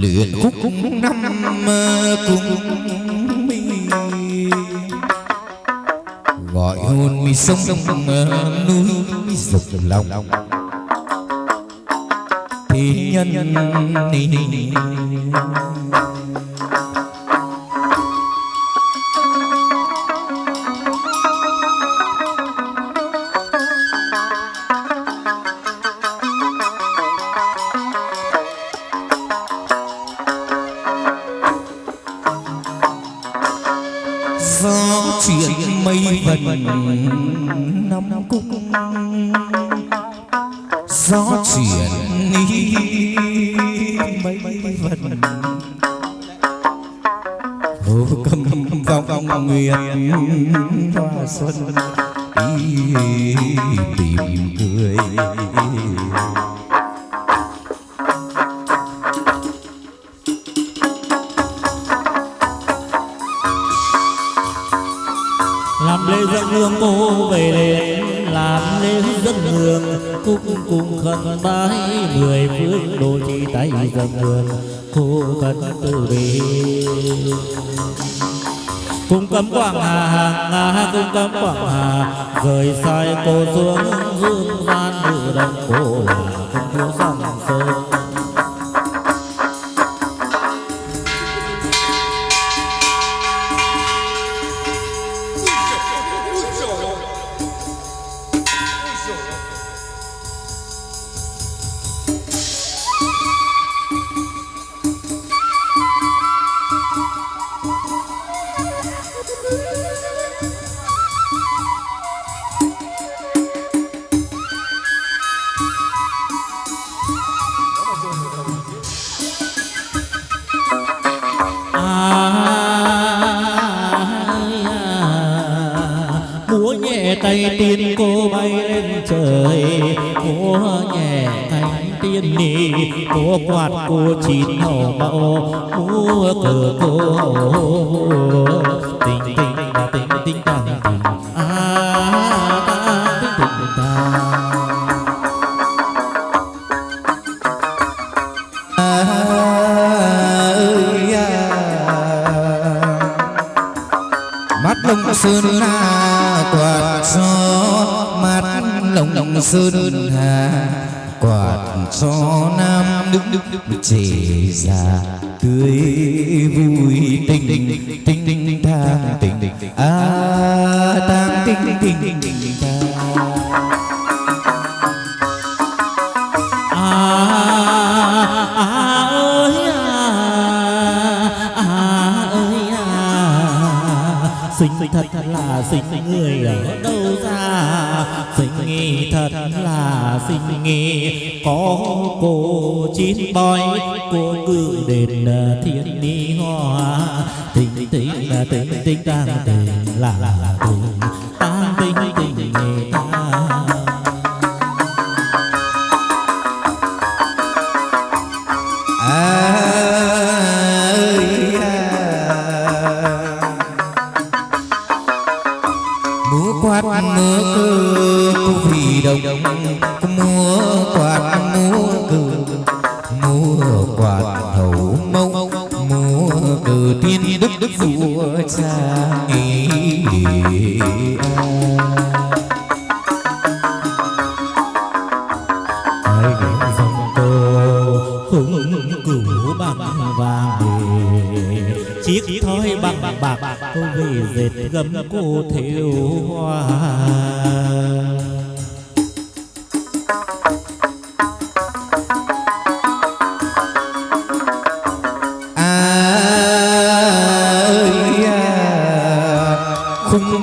luyện khúc năm cùng mi gọi hồn mi sông núi rực lòng. Thế nhân ni gió năm cung gió chuyển mấy mấy vần hồ cầm vòng vòng nguyện hoa xuân tìm cười khẩn bái mười phương đồ chi tay dân hương cô cần từ bi. Cung cấm quảng hà hàng nga cung cấm quảng hà, rời sai cô xuống hương gian nữ đồng cô là không thiếu dòng sơn tay tiên cô bay lên trời múa nhẹ cánh tiên nì múa quạt cô chín hầu mẫu múa cờ cô tình tình là tình tình tàng tình ta tình tình tàng mắt lông sơn la toàn gió mắt lông lông sơn hà, quạt cho nam đức đức đức trẻ già tươi vui tình tình tình tình thang tình. Tình à tang tình tình thật là sinh người ở đâu ra? Sinh nghi thật là sinh nghi. Có cô chín bói, cô ngự đền ờ, thiên ni hoa. Tình tình ờ, tình tình tang tình là là tình đức đức ai đến dòng cô hùng cửu bằng vàng chiếc thoi bằng bạc cô về dệt gấm cô thêu hoa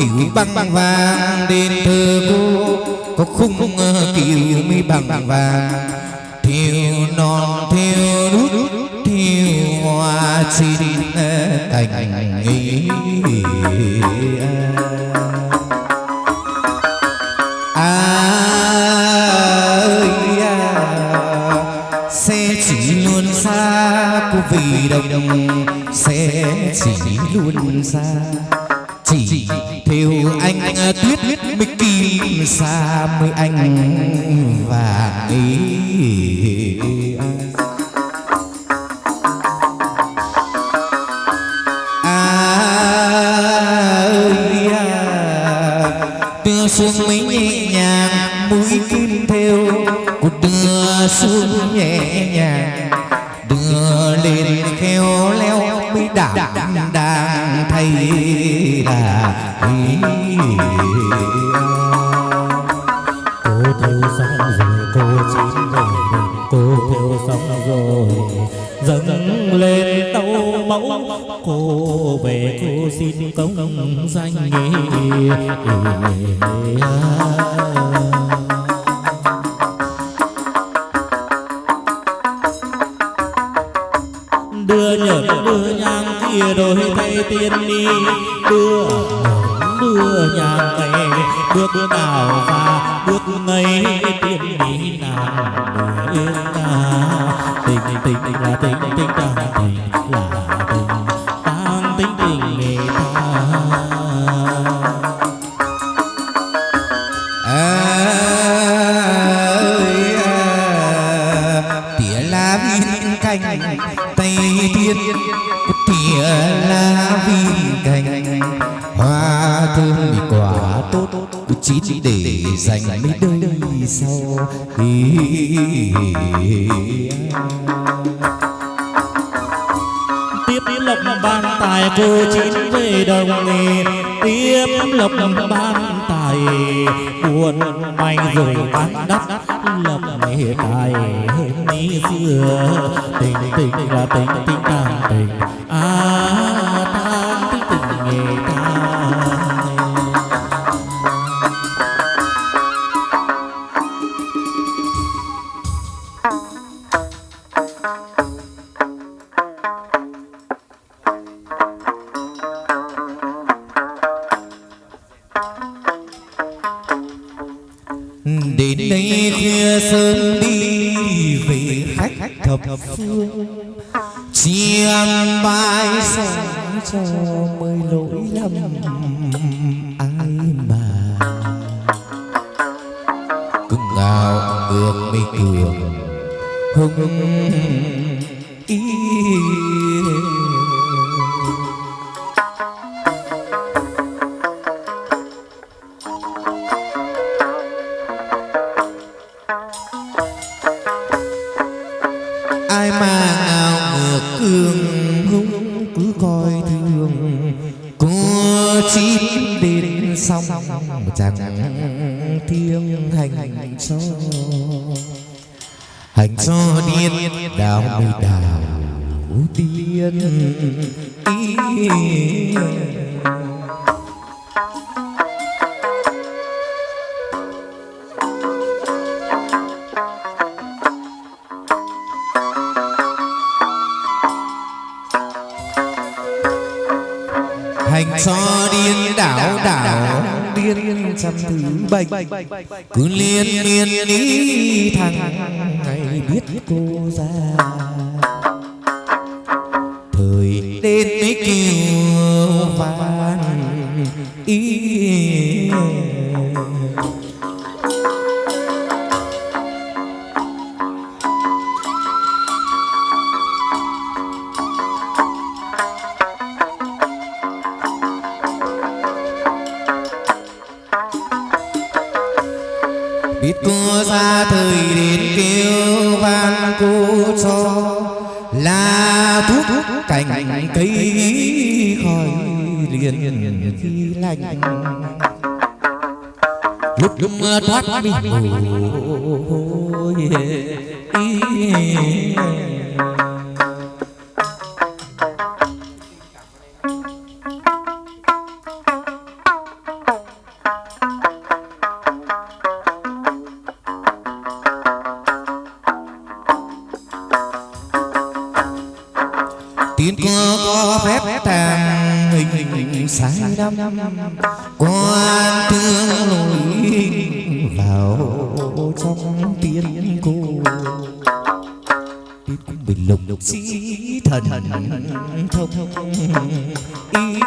kiểu băng vàng đền thờ cô. có khung ờ, kiểu mi bằng vàng. thiêu non thiêu nút thiêu hoa chín ờ, cành ý. ơi à, sẽ chỉ luôn xa cô vì đồng sẽ chỉ luôn xa chỉ. Theo anh, anh tuyết tuyết mới kim xa mới anh, và ý à, à, xuống mấy nhẹ nhàng mũi kim theo một đưa xuống nhẹ cô theo xong rồi cô chín rồi cô theo xong rồi dâng lên tấu mẫu cô về cô xin công danh đưa nhợt đưa nhang kia rồi thay tiên đi đưa bước nào và bước ngay tiên đi nào người ta tình tình tình là tình tình ta tình, là tình. Tan tình tình người ta. À, ơi à. tỉa lá viên cành tây thiên. Tỉa lá viên chín để dành mấy đời sau. Tiếp lộc ban tài cô chín về đồng nghề. Tiếp lộc ban tài buồn may rồi bán đắp lộc nghề tài hơn ní xưa. Tình tình là tình tình tàng tình. À đây sớm đi về khách thập phương. Chiêm bài sống cho mới lỗi lầm, ai mà cưng ngào ngược mây cường hưng ý chẳng thiêng hành cho hành cho điên đào mây đào tiên. Hành cho điên đảo đảo điên trăm thứ bệnh cứ liên liên ý thằng ngày biết cô ra. Thời đến mấy kiều van ý biết cô ra thời đến kêu van cô cho là thuốc cành cây khỏi liền khi lạnh lúc lúc mưa thoát mi mồ tiên có có phép tàng, hình hình sai đắm. Quan thương lối vào trong tiên cô. Tiên cũng bình lục lục sĩ thần thông. Ý